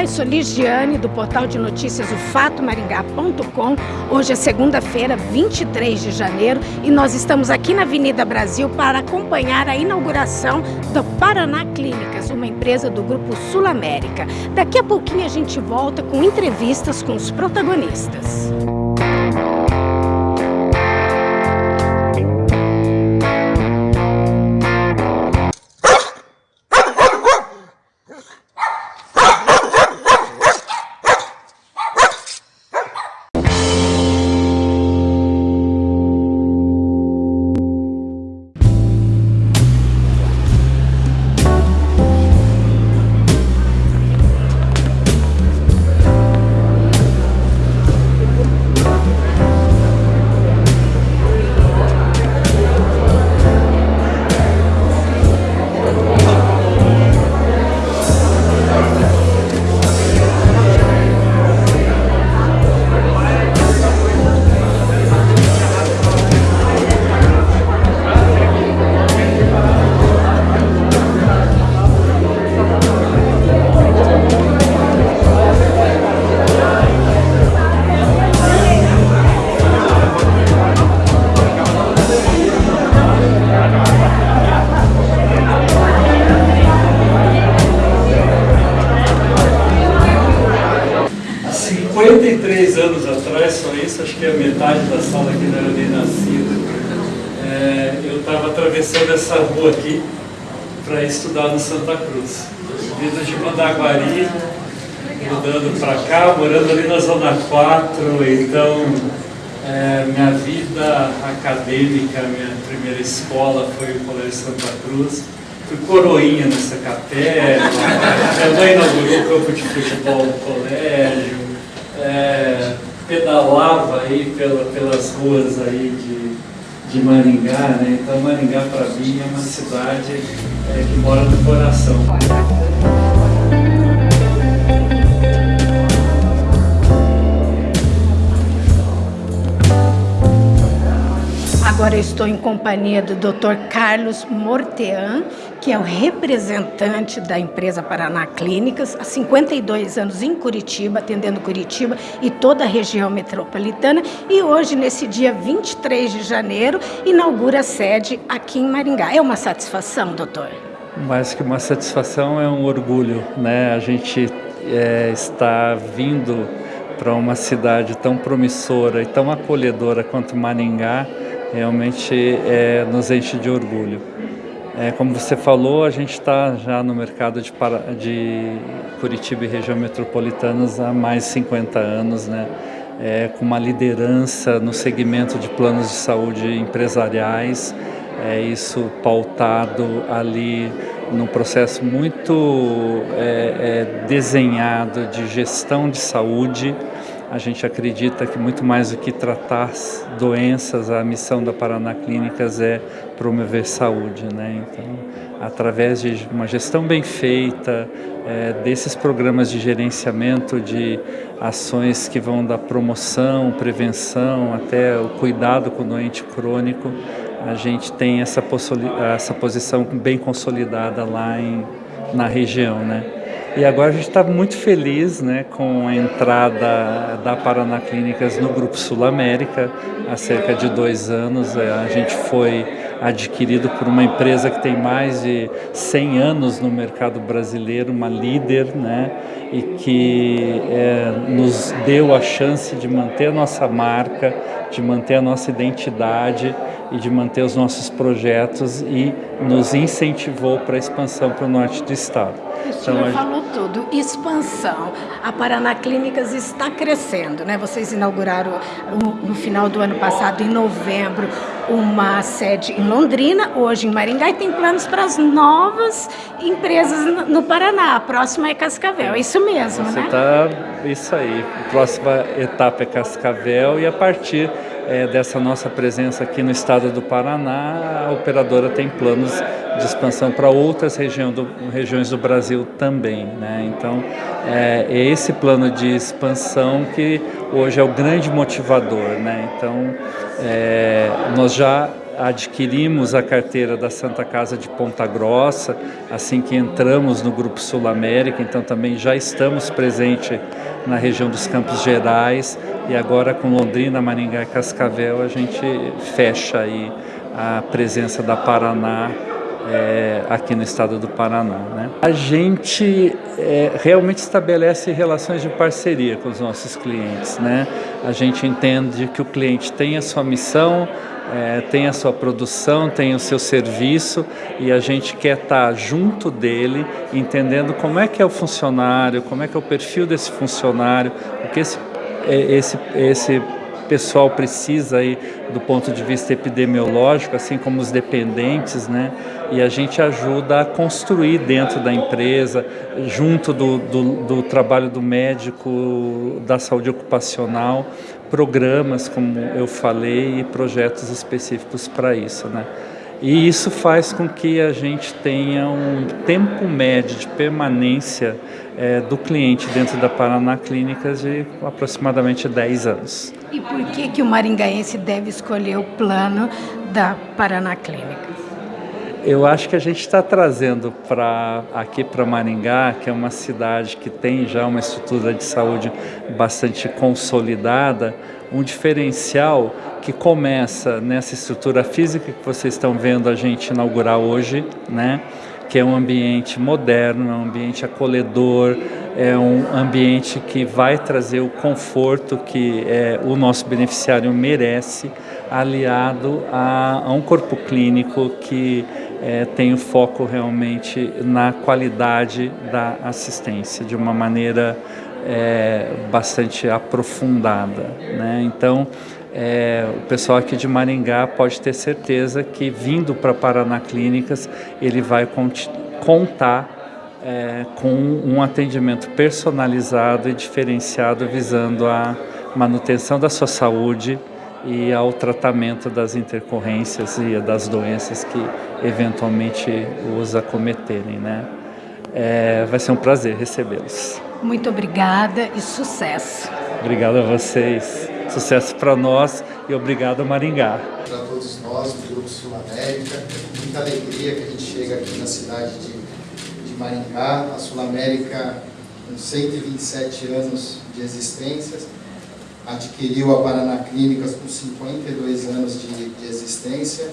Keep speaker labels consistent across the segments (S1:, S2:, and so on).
S1: Eu sou Ligiane do portal de notícias o fatomaringá.com. Hoje é segunda-feira, 23 de janeiro, e nós estamos aqui na Avenida Brasil para acompanhar a inauguração do Paraná Clínicas, uma empresa do Grupo Sul América. Daqui a pouquinho a gente volta com entrevistas com os protagonistas.
S2: Acho que a metade da sala aqui não era nem nascida. É, eu estava atravessando essa rua aqui para estudar no Santa Cruz. Vindo de Mandaguari, mudando para cá, morando ali na Zona 4, então é, minha vida acadêmica, minha primeira escola foi o Colégio Santa Cruz. Fui coroinha nessa capela, minha mãe inaugurou o campo de futebol do colégio, é, pedalava aí pela, pelas ruas aí de, de Maringá, né? Então Maringá para mim é uma cidade é, que mora no coração.
S1: Agora estou em companhia do Dr. Carlos Mortean, que é o representante da empresa Paraná Clínicas, há 52 anos em Curitiba, atendendo Curitiba e toda a região metropolitana. E hoje, nesse dia 23 de janeiro, inaugura a sede aqui em Maringá. É uma satisfação, doutor?
S2: Mais que uma satisfação, é um orgulho. Né? A gente é, está vindo para uma cidade tão promissora e tão acolhedora quanto Maringá, realmente é, nos enche de orgulho. É, como você falou, a gente está já no mercado de, de, Curitiba e região metropolitanas há mais de 50 anos, né? É, com uma liderança no segmento de planos de saúde empresariais, é, isso pautado ali num processo muito é, é desenhado de gestão de saúde, a gente acredita que muito mais do que tratar doenças, a missão da Paraná Clínicas é promover saúde. Né? Então, através de uma gestão bem feita, é, desses programas de gerenciamento de ações que vão da promoção, prevenção, até o cuidado com o doente crônico, a gente tem essa, essa posição bem consolidada lá em, na região. Né? E agora a gente está muito feliz né, com a entrada da Paraná Clínicas no Grupo Sul América. Há cerca de dois anos é, a gente foi adquirido por uma empresa que tem mais de 100 anos no mercado brasileiro, uma líder, né, e que é, nos deu a chance de manter a nossa marca, de manter a nossa identidade e de manter os nossos projetos e nos incentivou para a expansão para o norte do estado.
S1: O senhor então, falou tudo, expansão. A Paraná Clínicas está crescendo, né? Vocês inauguraram no final do ano passado, em novembro, uma sede em Londrina, hoje em Maringá, e tem planos para as novas empresas no Paraná. A próxima é Cascavel, é isso mesmo,
S2: Você
S1: né?
S2: Tá, isso aí. A próxima etapa é Cascavel e a partir é, dessa nossa presença aqui no estado do Paraná, a operadora tem planos de expansão para outras região do, regiões do Brasil também. Né? Então, é, é, esse plano de expansão que hoje é o grande motivador. Né? Então, é, nós já adquirimos a carteira da Santa Casa de Ponta Grossa, assim que entramos no Grupo Sul América, então também já estamos presentes na região dos Campos Gerais. E agora com Londrina, Maringá e Cascavel a gente fecha aí a presença da Paraná é, aqui no estado do Paraná. Né? A gente é, realmente estabelece relações de parceria com os nossos clientes. Né? A gente entende que o cliente tem a sua missão, é, tem a sua produção, tem o seu serviço e a gente quer estar junto dele, entendendo como é que é o funcionário, como é que é o perfil desse funcionário, o que esse, é, esse, esse pessoal precisa aí do ponto de vista epidemiológico, assim como os dependentes, né? E a gente ajuda a construir dentro da empresa, junto do, do, do trabalho do médico da saúde ocupacional, programas, como eu falei, e projetos específicos para isso, né? E isso faz com que a gente tenha um tempo médio de permanência é, do cliente dentro da Paraná Clínicas de aproximadamente 10 anos.
S1: E por que, que o maringaense deve escolher o plano da Paraná Clínicas?
S2: Eu acho que a gente está trazendo para aqui para Maringá, que é uma cidade que tem já uma estrutura de saúde bastante consolidada, um diferencial que começa nessa estrutura física que vocês estão vendo a gente inaugurar hoje, né? que é um ambiente moderno, é um ambiente acolhedor, é um ambiente que vai trazer o conforto que é, o nosso beneficiário merece, aliado a, a um corpo clínico que é, tem o foco realmente na qualidade da assistência, de uma maneira é, bastante aprofundada. Né? Então, é, o pessoal aqui de Maringá pode ter certeza que vindo para Paraná Clínicas ele vai contar é, com um atendimento personalizado e diferenciado visando a manutenção da sua saúde e ao tratamento das intercorrências e das doenças que eventualmente os acometerem. Né? É, vai ser um prazer recebê-los.
S1: Muito obrigada e sucesso.
S2: Obrigado a vocês. Sucesso para nós e obrigado Maringá.
S3: Para todos nós do Grupo Sul América, é com muita alegria que a gente chega aqui na cidade de, de Maringá, a Sul América com 127 anos de existência, adquiriu a Paraná Clínicas com 52 anos de, de existência,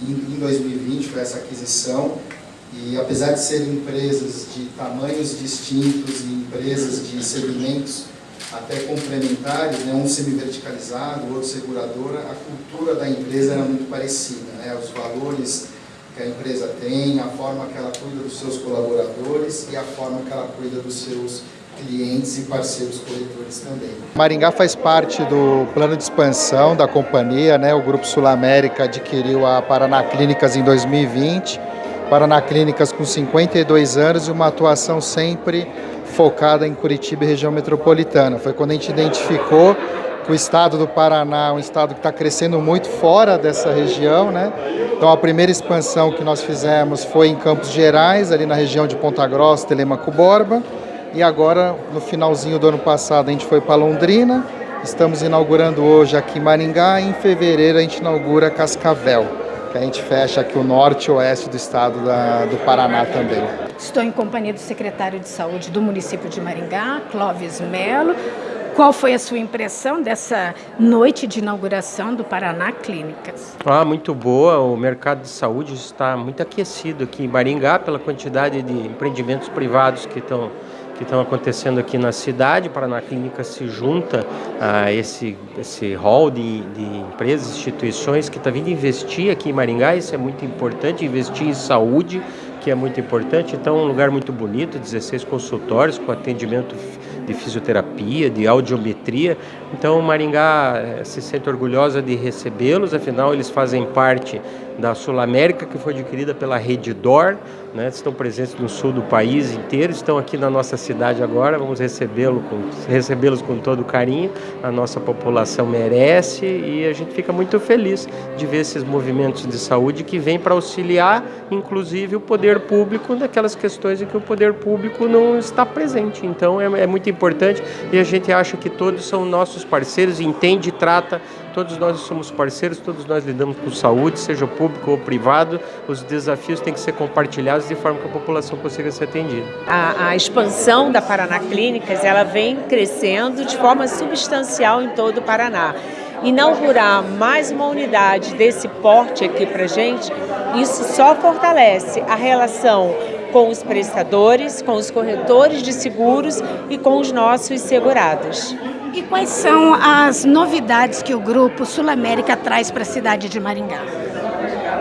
S3: em, em 2020 foi essa aquisição, e apesar de serem empresas de tamanhos distintos e empresas de segmentos até complementares, né, um semi-verticalizado, outro seguradora, a cultura da empresa era muito parecida. Né, os valores que a empresa tem, a forma que ela cuida dos seus colaboradores e a forma que ela cuida dos seus clientes e parceiros coletores também.
S4: Maringá faz parte do plano de expansão da companhia, né? o Grupo Sul América adquiriu a Paraná Clínicas em 2020, Paraná Clínicas com 52 anos e uma atuação sempre focada em Curitiba e região metropolitana. Foi quando a gente identificou o estado do Paraná é um estado que está crescendo muito fora dessa região, né? Então a primeira expansão que nós fizemos foi em Campos Gerais, ali na região de Ponta Grossa, Telemaco Borba, e agora no finalzinho do ano passado a gente foi para Londrina, estamos inaugurando hoje aqui em Maringá e em fevereiro a gente inaugura Cascavel, que a gente fecha aqui o norte e oeste do estado da, do Paraná também.
S1: Estou em companhia do secretário de Saúde do município de Maringá, Clóvis Melo. Qual foi a sua impressão dessa noite de inauguração do Paraná Clínicas?
S5: Ah, muito boa. O mercado de saúde está muito aquecido aqui em Maringá pela quantidade de empreendimentos privados que estão que estão acontecendo aqui na cidade. Paraná Clínica se junta a esse, esse hall de, de empresas, instituições que está vindo investir aqui em Maringá. Isso é muito importante, investir em saúde, que é muito importante. Então, é um lugar muito bonito, 16 consultórios com atendimento de fisioterapia, de audiometria. Então, Maringá eh, se sente orgulhosa de recebê-los, afinal, eles fazem parte da Sul América, que foi adquirida pela Rede Dor, né? estão presentes no sul do país inteiro, estão aqui na nossa cidade agora, vamos recebê-los com, recebê com todo carinho, a nossa população merece e a gente fica muito feliz de ver esses movimentos de saúde que vêm para auxiliar, inclusive, o poder público naquelas questões em que o poder público não está presente. Então, é, é muito importante e a gente acha que todos são nossos parceiros, entende e trata, todos nós somos parceiros, todos nós lidamos com saúde, seja público ou privado, os desafios têm que ser compartilhados de forma que a população consiga ser atendida.
S6: A, a expansão da Paraná Clínicas, ela vem crescendo de forma substancial em todo o Paraná inaugurar mais uma unidade desse porte aqui para gente, isso só fortalece a relação com os prestadores, com os corretores de seguros e com os nossos segurados.
S1: E quais são as novidades que o Grupo Sul América traz para a cidade de Maringá?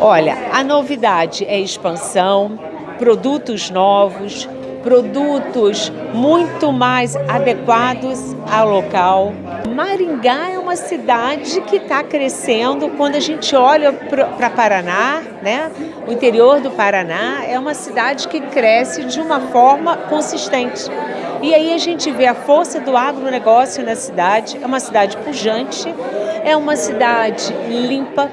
S6: Olha, a novidade é expansão, produtos novos, produtos muito mais adequados ao local. Maringá é uma cidade que está crescendo. Quando a gente olha para Paraná, né, o interior do Paraná é uma cidade que cresce de uma forma consistente. E aí a gente vê a força do agronegócio na cidade. É uma cidade pujante, é uma cidade limpa,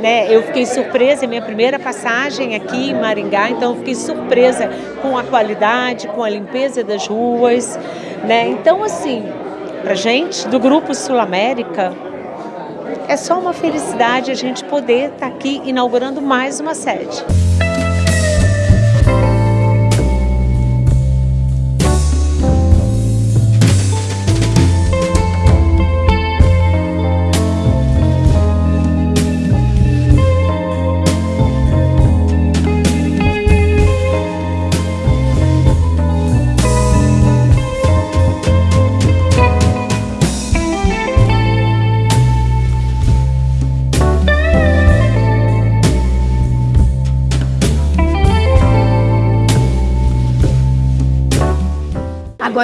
S6: né? Eu fiquei surpresa, é minha primeira passagem aqui em Maringá, então eu fiquei surpresa com a qualidade, com a limpeza das ruas, né? Então, assim, pra gente, do Grupo Sul América, é só uma felicidade a gente poder estar tá aqui inaugurando mais uma sede.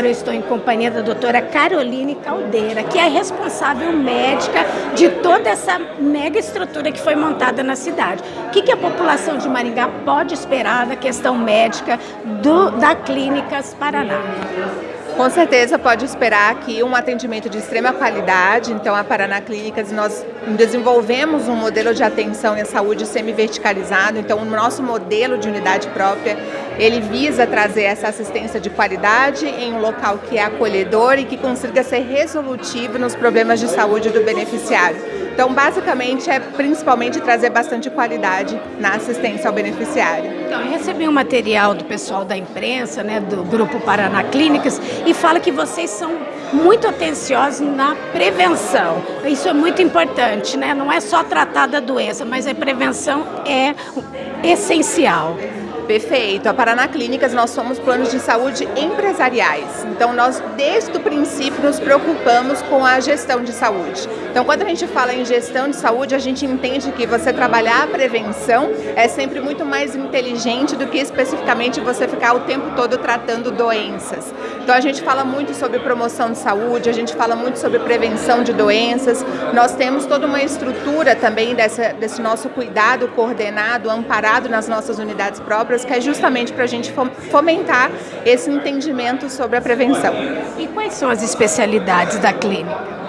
S1: Agora eu estou em companhia da doutora Caroline Caldeira, que é responsável médica de toda essa mega estrutura que foi montada na cidade. O que, que a população de Maringá pode esperar da questão médica do, da Clínicas Paraná?
S7: Com certeza pode esperar aqui um atendimento de extrema qualidade. Então, a Paraná Clínicas, nós desenvolvemos um modelo de atenção em saúde semi-verticalizado. Então, o nosso modelo de unidade própria, ele visa trazer essa assistência de qualidade em um local que é acolhedor e que consiga ser resolutivo nos problemas de saúde do beneficiário. Então, basicamente, é principalmente trazer bastante qualidade na assistência ao beneficiário.
S1: Então, eu recebi um material do pessoal da imprensa, né, do Grupo Paraná Clínicas, e fala que vocês são muito atenciosos na prevenção. Isso é muito importante, né? Não é só tratar da doença, mas a prevenção é essencial.
S7: Perfeito. A Paraná Clínicas, nós somos planos de saúde empresariais. Então, nós, desde o princípio, nos preocupamos com a gestão de saúde. Então, quando a gente fala em gestão de saúde, a gente entende que você trabalhar a prevenção é sempre muito mais inteligente do que especificamente você ficar o tempo todo tratando doenças. Então, a gente fala muito sobre promoção de saúde, a gente fala muito sobre prevenção de doenças. Nós temos toda uma estrutura também dessa, desse nosso cuidado coordenado, amparado nas nossas unidades próprias que é justamente para a gente fomentar esse entendimento sobre a prevenção.
S1: E quais são as especialidades da clínica?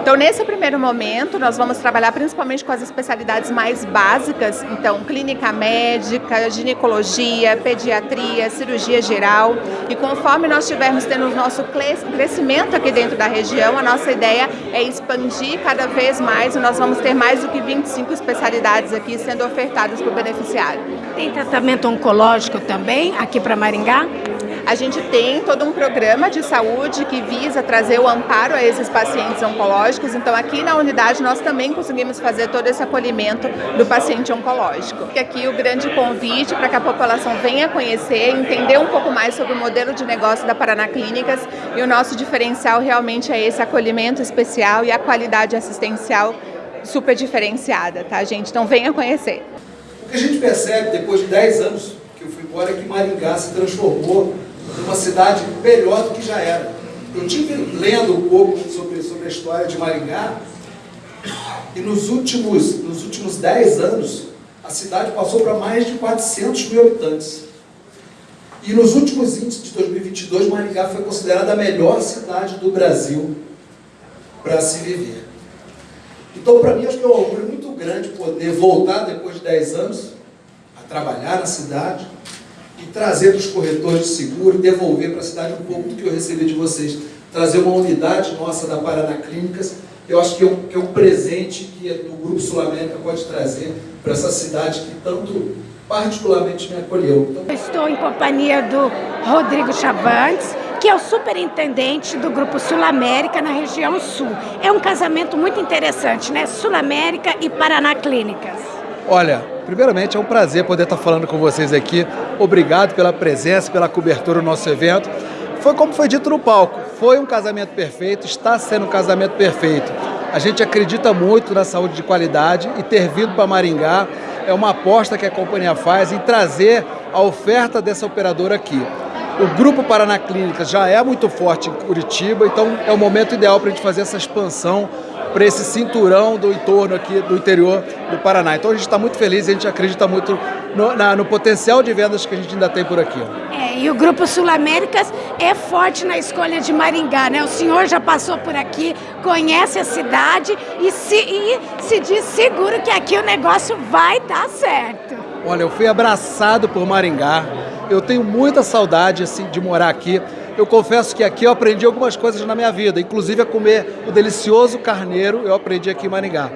S7: Então, nesse primeiro momento, nós vamos trabalhar principalmente com as especialidades mais básicas, então, clínica médica, ginecologia, pediatria, cirurgia geral. E conforme nós estivermos tendo o nosso crescimento aqui dentro da região, a nossa ideia é expandir cada vez mais e nós vamos ter mais do que 25 especialidades aqui sendo ofertadas para o beneficiário.
S1: Tem tratamento oncológico também aqui para Maringá?
S7: A gente tem todo um programa de saúde que visa trazer o amparo a esses pacientes oncológicos, então aqui na unidade nós também conseguimos fazer todo esse acolhimento do paciente oncológico. E aqui o grande convite para que a população venha conhecer, entender um pouco mais sobre o modelo de negócio da Paraná Clínicas e o nosso diferencial realmente é esse acolhimento especial e a qualidade assistencial super diferenciada, tá gente? Então venha conhecer.
S8: O que a gente percebe depois de 10 anos que eu fui embora é que Maringá se transformou uma cidade melhor do que já era. Eu tive lendo um pouco sobre, sobre a história de Maringá e nos últimos, nos últimos 10 anos a cidade passou para mais de 400 mil habitantes. E nos últimos índices de 2022, Maringá foi considerada a melhor cidade do Brasil para se viver. Então, para mim, acho que é um orgulho muito grande poder voltar depois de 10 anos a trabalhar na cidade, e trazer para os corretores de seguro, devolver para a cidade um pouco do que eu recebi de vocês. Trazer uma unidade nossa da Paraná Clínicas, eu acho que é um, que é um presente que o Grupo Sul América pode trazer para essa cidade que tanto particularmente me acolheu.
S1: Então... Estou em companhia do Rodrigo Chavantes, que é o superintendente do Grupo Sul América na região sul. É um casamento muito interessante, né? Sul América e Paraná Clínicas.
S9: Olha, primeiramente é um prazer poder estar falando com vocês aqui. Obrigado pela presença, pela cobertura do nosso evento. Foi como foi dito no palco, foi um casamento perfeito, está sendo um casamento perfeito. A gente acredita muito na saúde de qualidade e ter vindo para Maringá é uma aposta que a companhia faz em trazer a oferta dessa operadora aqui. O Grupo Paraná Clínicas já é muito forte em Curitiba, então é o momento ideal para a gente fazer essa expansão para esse cinturão do entorno aqui do interior do Paraná. Então a gente está muito feliz e a gente acredita muito no, na, no, potencial de vendas que a gente ainda tem por aqui.
S1: É, e o Grupo Sul Américas é forte na escolha de Maringá, né? O senhor já passou por aqui, conhece a cidade e se, e se diz seguro que aqui o negócio vai dar certo.
S9: Olha, eu fui abraçado por Maringá, eu tenho muita saudade assim, de morar aqui. Eu confesso que aqui eu aprendi algumas coisas na minha vida, inclusive a comer o delicioso carneiro, eu aprendi aqui em Maringá.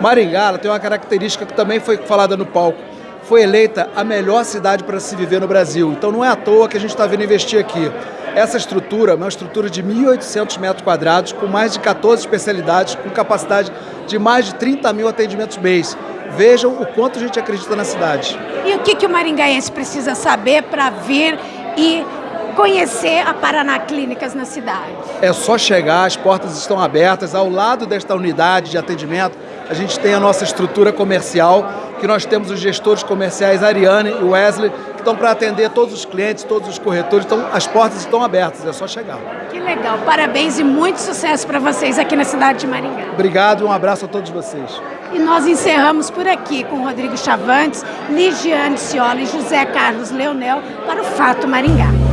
S9: Maringá tem uma característica que também foi falada no palco. Foi eleita a melhor cidade para se viver no Brasil. Então não é à toa que a gente está vindo investir aqui. Essa estrutura é uma estrutura de 1.800 metros quadrados, com mais de 14 especialidades, com capacidade de mais de 30 mil atendimentos mês. Vejam o quanto a gente acredita na cidade.
S1: E o que, que o maringaense precisa saber para vir e conhecer a Paraná Clínicas na cidade?
S9: É só chegar, as portas estão abertas. Ao lado desta unidade de atendimento, a gente tem a nossa estrutura comercial, que nós temos os gestores comerciais Ariane e Wesley, que estão para atender todos os clientes, todos os corretores. Então, as portas estão abertas, é só chegar.
S1: Que legal, parabéns e muito sucesso para vocês aqui na cidade de Maringá.
S9: Obrigado e um abraço a todos vocês.
S1: E nós encerramos por aqui com Rodrigo Chavantes, Ligiane Ciola e José Carlos Leonel para o Fato Maringá.